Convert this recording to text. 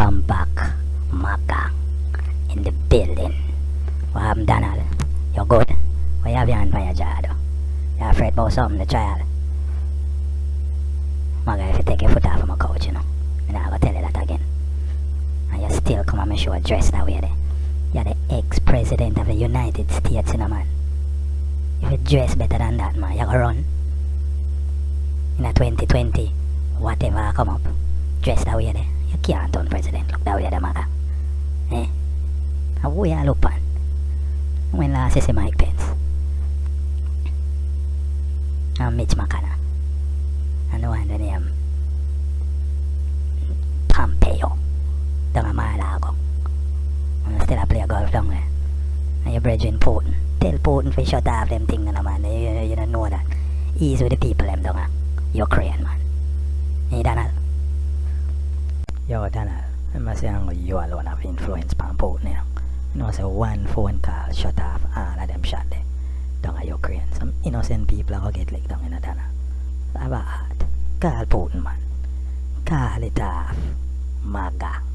Welcome back, Maga, in the building. What happened, Donald? You're good? What you have your hand on your jaw, though? You afraid about something, the child? Maga, if you take your foot off of my couch, you know, I'm not gonna tell you that again. And you still come on my show dressed that way there. You're the ex-president of the United States, you know, man. If you dress better than that, man, you gonna run. In a 2020, whatever I come up, dress that way there. You can't turn president, look that way there, Maga. Eh? And who you look on? When last you see Mike Pence? And Mitch McConnell. And the one the name Pompeo. Down a Mar-a-Lago. And still a play golf down there. And your brethren Putin. Tell Putin to shut off them things, you know, man. You, you, you don't know that. Ease with the people them down there. Ukraine, man. Hey, Donald. Yo, Donald. I must say you alone have influence on Putin, you know. You say one phone call shut off ah, all of them shot there. Down at Ukraine. Some innocent people are get licked down in a Donald. Have a. Call Putin, man. Call it off. MAGA.